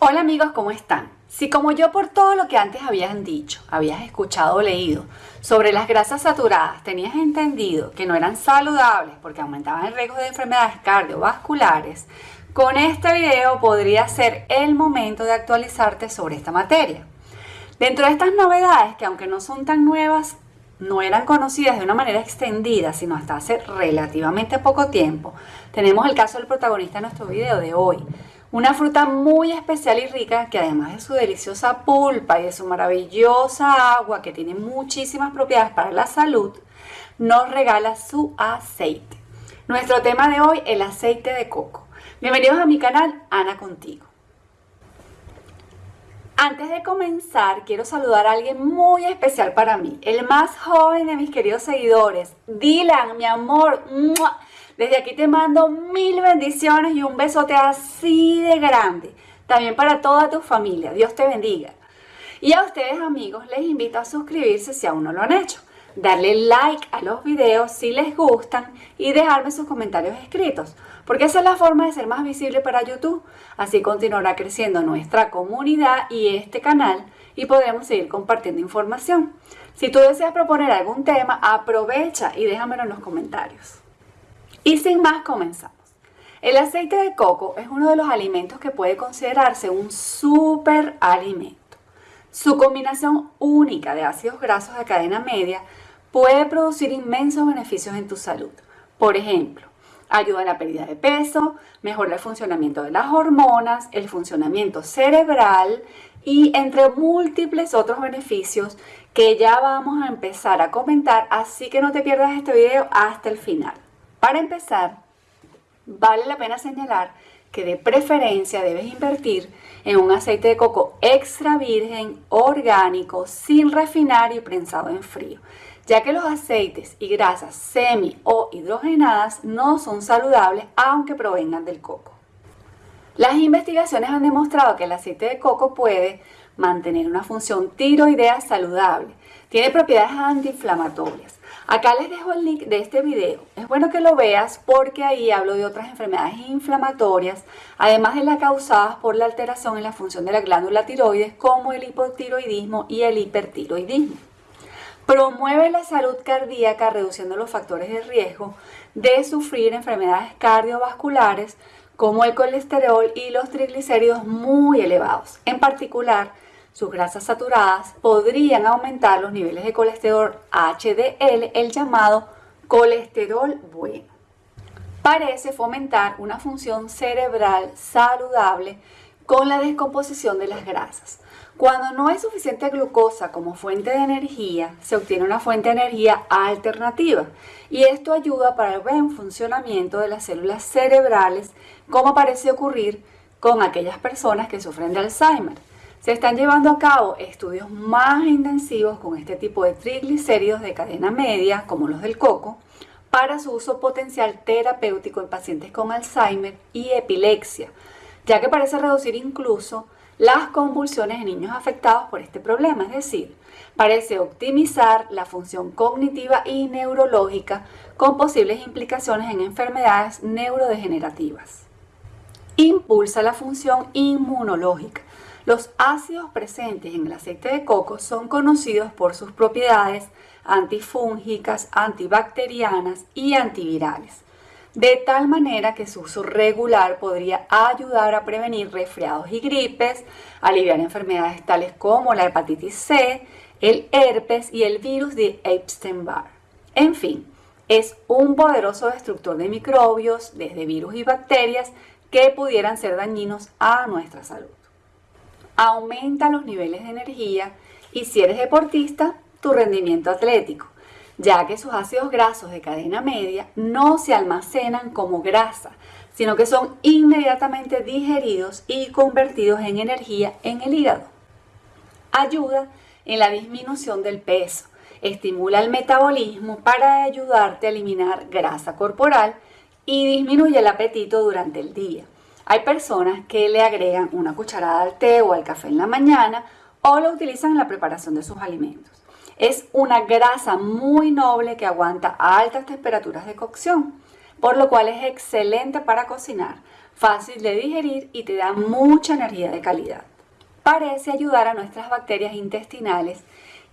Hola amigos, ¿cómo están? Si como yo por todo lo que antes habías dicho, habías escuchado o leído sobre las grasas saturadas, tenías entendido que no eran saludables porque aumentaban el riesgo de enfermedades cardiovasculares, con este video podría ser el momento de actualizarte sobre esta materia. Dentro de estas novedades, que aunque no son tan nuevas, no eran conocidas de una manera extendida, sino hasta hace relativamente poco tiempo, tenemos el caso del protagonista de nuestro video de hoy, una fruta muy especial y rica que además de su deliciosa pulpa y de su maravillosa agua que tiene muchísimas propiedades para la salud, nos regala su aceite. Nuestro tema de hoy, el aceite de coco. Bienvenidos a mi canal, Ana Contigo. Antes de comenzar, quiero saludar a alguien muy especial para mí, el más joven de mis queridos seguidores, Dylan, mi amor. Desde aquí te mando mil bendiciones y un besote así de grande. También para toda tu familia. Dios te bendiga. Y a ustedes amigos les invito a suscribirse si aún no lo han hecho. Darle like a los videos si les gustan y dejarme sus comentarios escritos. Porque esa es la forma de ser más visible para YouTube. Así continuará creciendo nuestra comunidad y este canal y podremos seguir compartiendo información. Si tú deseas proponer algún tema, aprovecha y déjamelo en los comentarios. Y sin más, comenzamos. El aceite de coco es uno de los alimentos que puede considerarse un superalimento. Su combinación única de ácidos grasos de cadena media puede producir inmensos beneficios en tu salud. Por ejemplo, ayuda a la pérdida de peso, mejora el funcionamiento de las hormonas, el funcionamiento cerebral y entre múltiples otros beneficios que ya vamos a empezar a comentar, así que no te pierdas este video hasta el final. Para empezar, vale la pena señalar que de preferencia debes invertir en un aceite de coco extra virgen, orgánico, sin refinar y prensado en frío, ya que los aceites y grasas semi o hidrogenadas no son saludables aunque provengan del coco. Las investigaciones han demostrado que el aceite de coco puede mantener una función tiroidea saludable, tiene propiedades antiinflamatorias, Acá les dejo el link de este video. Es bueno que lo veas porque ahí hablo de otras enfermedades inflamatorias, además de las causadas por la alteración en la función de la glándula tiroides como el hipotiroidismo y el hipertiroidismo. Promueve la salud cardíaca reduciendo los factores de riesgo de sufrir enfermedades cardiovasculares como el colesterol y los triglicéridos muy elevados. En particular, sus grasas saturadas podrían aumentar los niveles de colesterol HDL, el llamado colesterol bueno. Parece fomentar una función cerebral saludable con la descomposición de las grasas. Cuando no hay suficiente glucosa como fuente de energía, se obtiene una fuente de energía alternativa y esto ayuda para el buen funcionamiento de las células cerebrales, como parece ocurrir con aquellas personas que sufren de Alzheimer. Se están llevando a cabo estudios más intensivos con este tipo de triglicéridos de cadena media, como los del coco, para su uso potencial terapéutico en pacientes con Alzheimer y epilepsia, ya que parece reducir incluso las convulsiones en niños afectados por este problema, es decir, parece optimizar la función cognitiva y neurológica con posibles implicaciones en enfermedades neurodegenerativas. Impulsa la función inmunológica, los ácidos presentes en el aceite de coco son conocidos por sus propiedades antifúngicas, antibacterianas y antivirales, de tal manera que su uso regular podría ayudar a prevenir resfriados y gripes, aliviar enfermedades tales como la hepatitis C, el herpes y el virus de Epstein-Barr. En fin, es un poderoso destructor de microbios, desde virus y bacterias, que pudieran ser dañinos a nuestra salud aumenta los niveles de energía y si eres deportista, tu rendimiento atlético, ya que sus ácidos grasos de cadena media no se almacenan como grasa, sino que son inmediatamente digeridos y convertidos en energía en el hígado. Ayuda en la disminución del peso, estimula el metabolismo para ayudarte a eliminar grasa corporal y disminuye el apetito durante el día. Hay personas que le agregan una cucharada al té o al café en la mañana o lo utilizan en la preparación de sus alimentos. Es una grasa muy noble que aguanta altas temperaturas de cocción, por lo cual es excelente para cocinar. fácil de digerir y te da mucha energía de calidad. Parece ayudar a nuestras bacterias intestinales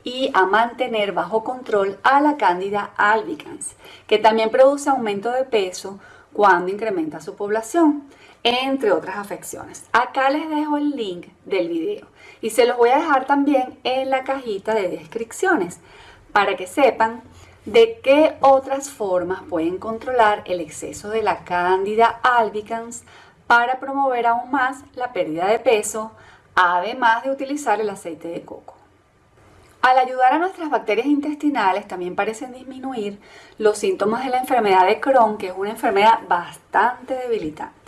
y a mantener bajo control a la cándida albicans, que también produce aumento de peso cuando incrementa su población, entre otras afecciones. Acá les dejo el link del video y se los voy a dejar también en la cajita de descripciones para que sepan de qué otras formas pueden controlar el exceso de la cándida albicans para promover aún más la pérdida de peso, además de utilizar el aceite de coco. Al ayudar a nuestras bacterias intestinales también parecen disminuir los síntomas de la enfermedad de Crohn, que es una enfermedad bastante debilitante.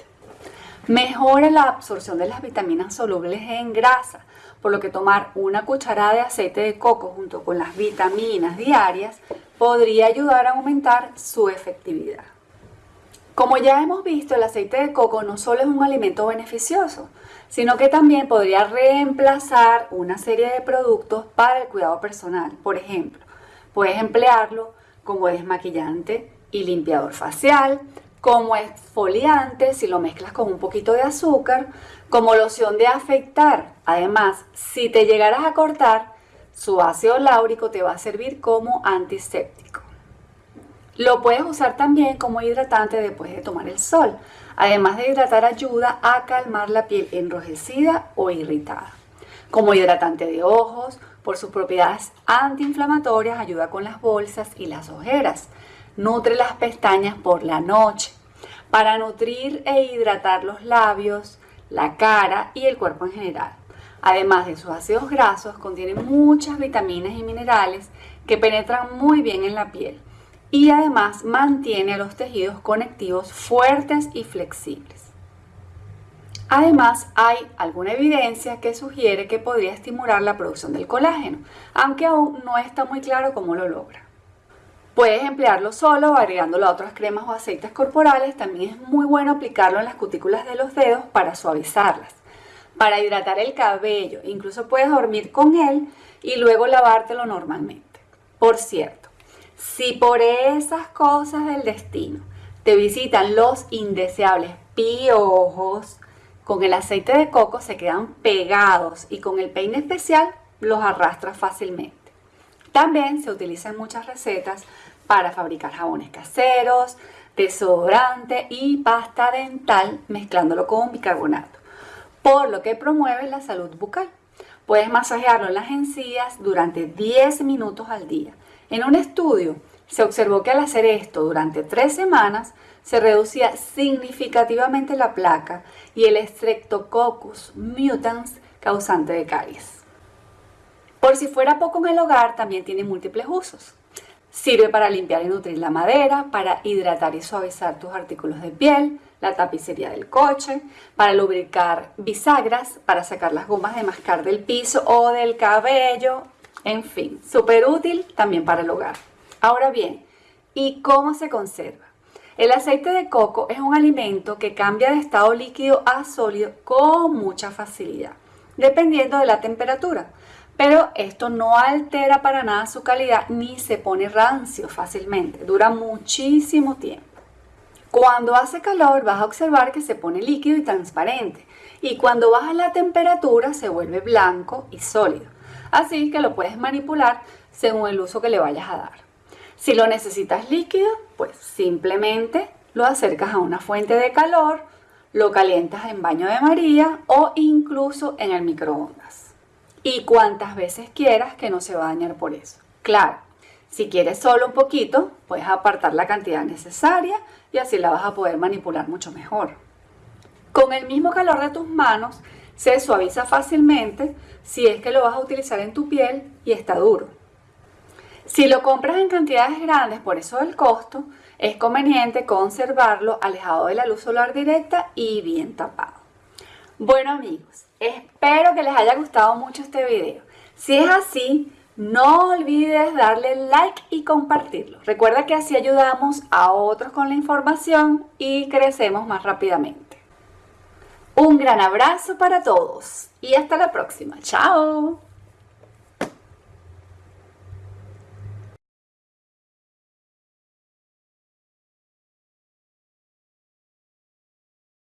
Mejora la absorción de las vitaminas solubles en grasa, por lo que tomar una cucharada de aceite de coco junto con las vitaminas diarias podría ayudar a aumentar su efectividad. Como ya hemos visto, el aceite de coco no solo es un alimento beneficioso, sino que también podría reemplazar una serie de productos para el cuidado personal. Por ejemplo, puedes emplearlo como desmaquillante y limpiador facial, como exfoliante si lo mezclas con un poquito de azúcar, como loción de afeitar. Además, si te llegaras a cortar, su ácido láurico te va a servir como antiséptico. Lo puedes usar también como hidratante después de tomar el sol. Además de hidratar, ayuda a calmar la piel enrojecida o irritada. Como hidratante de ojos, por sus propiedades antiinflamatorias, ayuda con las bolsas y las ojeras. Nutre las pestañas por la noche. Para nutrir e hidratar los labios, la cara y el cuerpo en general. Además de sus ácidos grasos, contiene muchas vitaminas y minerales que penetran muy bien en la piel y además mantiene a los tejidos conectivos fuertes y flexibles. Además, hay alguna evidencia que sugiere que podría estimular la producción del colágeno, aunque aún no está muy claro cómo lo logra. Puedes emplearlo solo o agregándolo a otras cremas o aceites corporales. También es muy bueno aplicarlo en las cutículas de los dedos para suavizarlas. Para hidratar el cabello, incluso puedes dormir con él y luego lavártelo normalmente. Por cierto, si por esas cosas del destino te visitan los indeseables piojos, con el aceite de coco se quedan pegados y con el peine especial los arrastras fácilmente. También se utilizan muchas recetas para fabricar jabones caseros, desodorante y pasta dental mezclándolo con bicarbonato, por lo que promueve la salud bucal. Puedes masajearlo en las encías durante 10 minutos al día en un estudio se observó que al hacer esto durante tres semanas se reducía significativamente la placa y el Streptococcus mutans causante de caries. Por si fuera poco en el hogar, también tiene múltiples usos. Sirve para limpiar y nutrir la madera, para hidratar y suavizar tus artículos de piel, la tapicería del coche, para lubricar bisagras, para sacar las gomas de mascar del piso o del cabello, en fin, súper útil también para el hogar. Ahora bien, ¿y cómo se conserva? El aceite de coco es un alimento que cambia de estado líquido a sólido con mucha facilidad, dependiendo de la temperatura. Pero esto no altera para nada su calidad ni se pone rancio fácilmente. Dura muchísimo tiempo. Cuando hace calor vas a observar que se pone líquido y transparente. Y cuando baja la temperatura se vuelve blanco y sólido así que lo puedes manipular según el uso que le vayas a dar. Si lo necesitas líquido, pues simplemente lo acercas a una fuente de calor, lo calientas en baño de María o incluso en el microondas. Y cuantas veces quieras que no se va a dañar por eso. Claro, si quieres solo un poquito, puedes apartar la cantidad necesaria y así la vas a poder manipular mucho mejor. Con el mismo calor de tus manos, se suaviza fácilmente si es que lo vas a utilizar en tu piel y está duro. Si lo compras en cantidades grandes, por eso el costo, es conveniente conservarlo alejado de la luz solar directa y bien tapado. Bueno amigos, espero que les haya gustado mucho este video. Si es así, no olvides darle like y compartirlo. Recuerda que así ayudamos a otros con la información y crecemos más rápidamente. Un gran abrazo para todos y hasta la próxima. Chao.